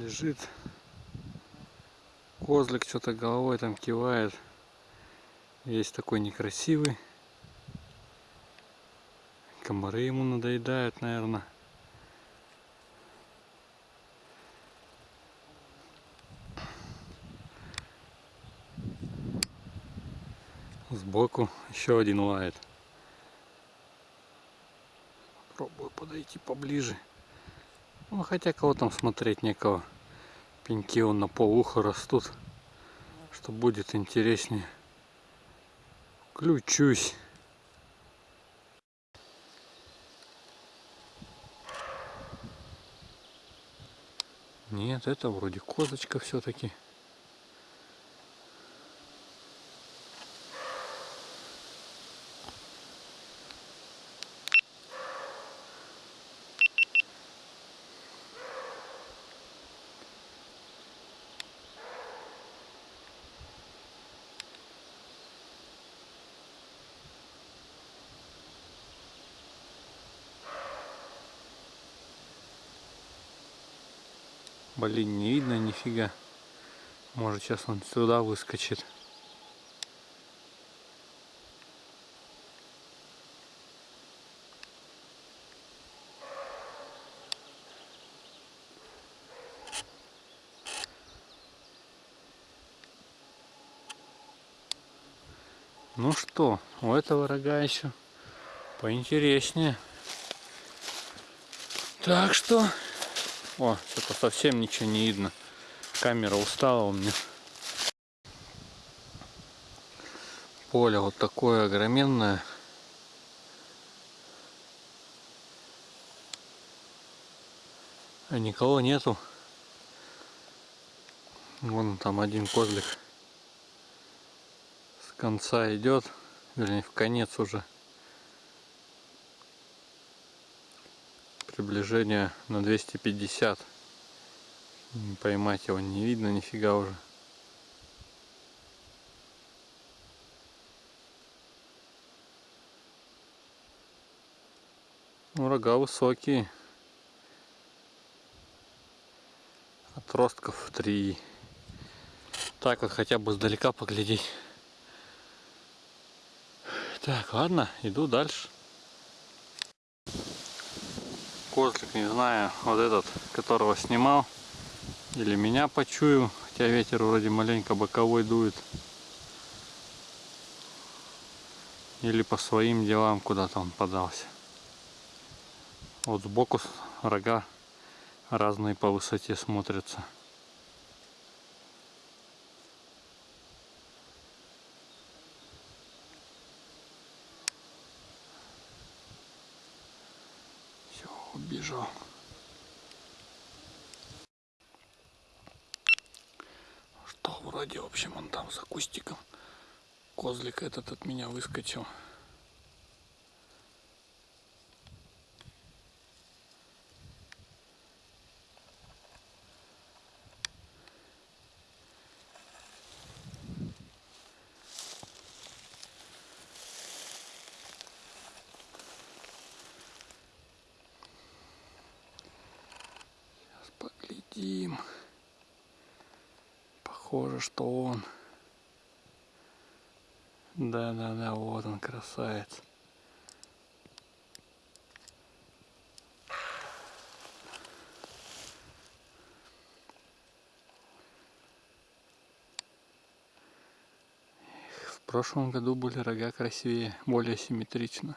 лежит. Козлик что-то головой там кивает. Есть такой некрасивый. Комары ему надоедают, наверное. Сбоку еще один лает. Попробую подойти поближе. Ну, хотя кого там смотреть некого. Пеньки он на полуха растут. Что будет интереснее. Включусь. Нет, это вроде козочка все-таки. Блин, не видно нифига. Может сейчас он сюда выскочит. Ну что, у этого рога еще поинтереснее. Так что о, что-то совсем ничего не видно. Камера устала у меня. Поле вот такое огроменное. А никого нету. Вон там один козлик с конца идет, вернее в конец уже. Приближение на 250 поймать его не видно нифига уже. Ну, рога высокие. Отростков 3 так вот хотя бы сдалека поглядеть. Так ладно иду дальше козлик, не знаю, вот этот, которого снимал, или меня почую, хотя ветер вроде маленько боковой дует. Или по своим делам куда-то он подался. Вот сбоку рога разные по высоте смотрятся. Убежал. Что вроде, в общем, он там за кустиком. Козлик этот от меня выскочил. Поглядим. Похоже, что он. Да-да-да, вот он, красавец. В прошлом году были рога красивее, более симметрично.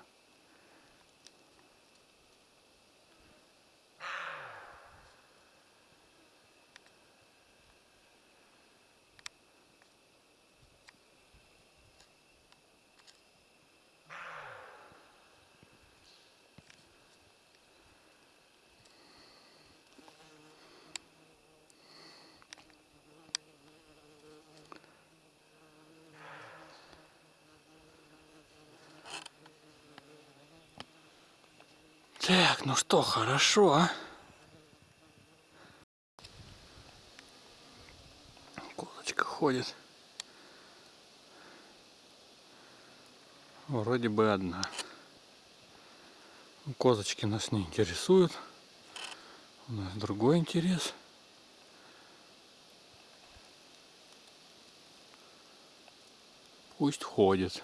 Так, ну что, хорошо. А? Козочка ходит. Вроде бы одна. Ну, козочки нас не интересуют. У нас другой интерес. Пусть ходит.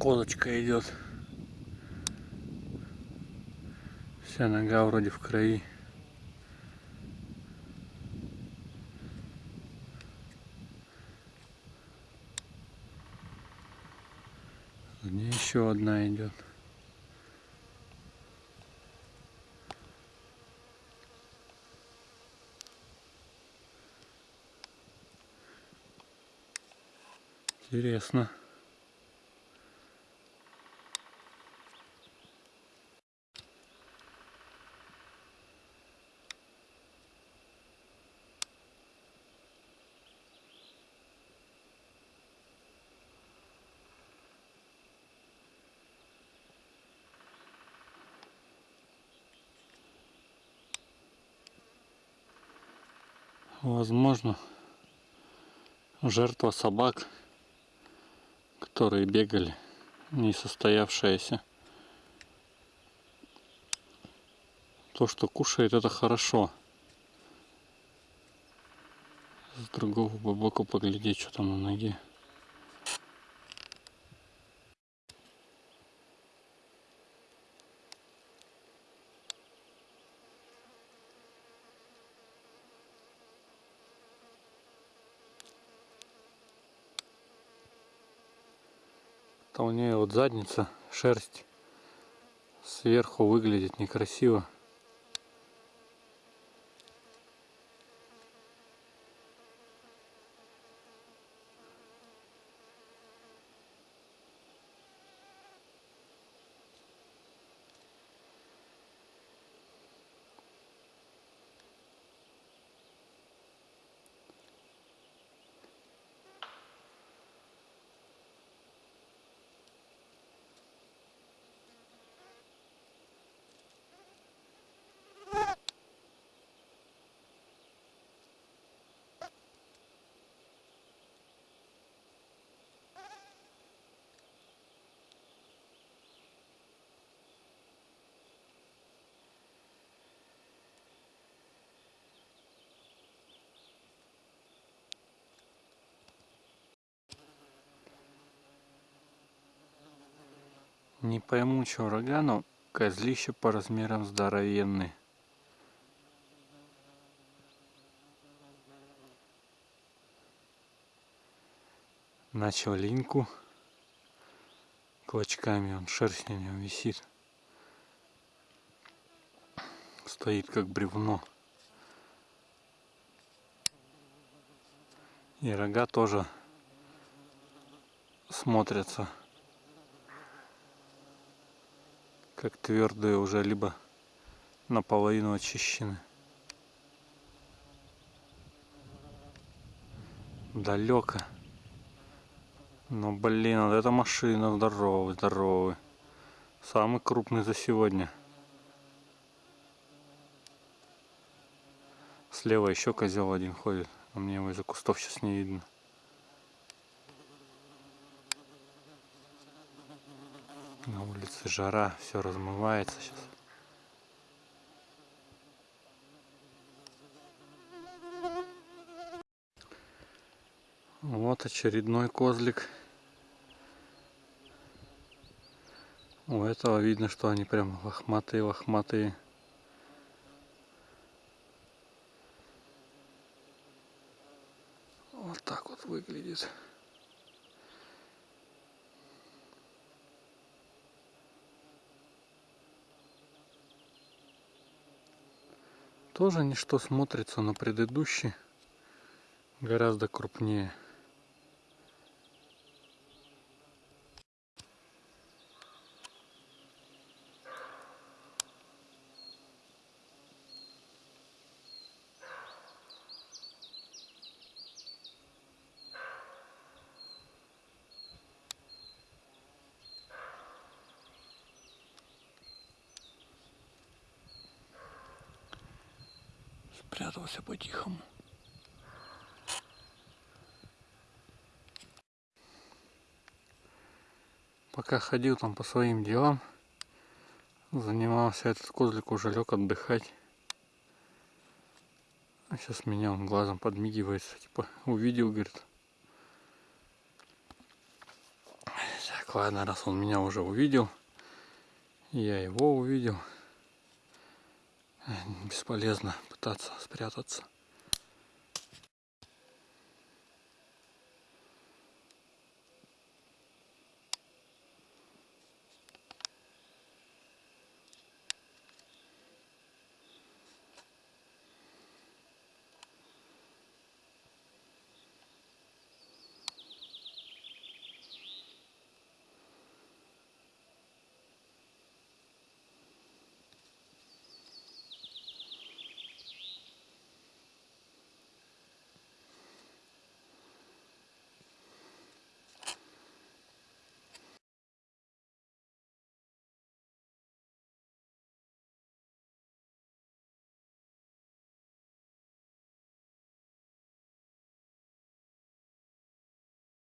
Козочка идет. Вся нога вроде в крови. Где еще одна идет. Интересно. Возможно, жертва собак, которые бегали, не состоявшаяся. То, что кушает, это хорошо. С другого боку поглядеть, что там на ноге. То у нее задница, шерсть сверху выглядит некрасиво. Не пойму, что рога, но козлище по размерам здоровенный. Начал линьку клочками, он шерсть на нем висит. Стоит как бревно. И рога тоже смотрятся как твердые уже либо наполовину очищены. Далеко. Но блин, вот эта машина здоровый, здоровый. Самый крупный за сегодня. Слева еще козел один ходит. А мне его из-за кустов сейчас не видно. На улице жара, все размывается сейчас. Вот очередной козлик. У этого видно, что они прям лохматые-лохматые. Вот так вот выглядит. Тоже ничто смотрится на предыдущий гораздо крупнее Спрятался по-тихому. Пока ходил там по своим делам, занимался этот козлик уже лег отдыхать. А сейчас меня он глазом подмигивается, типа увидел, говорит. Так, ладно, раз он меня уже увидел, я его увидел, бесполезно пытаться спрятаться.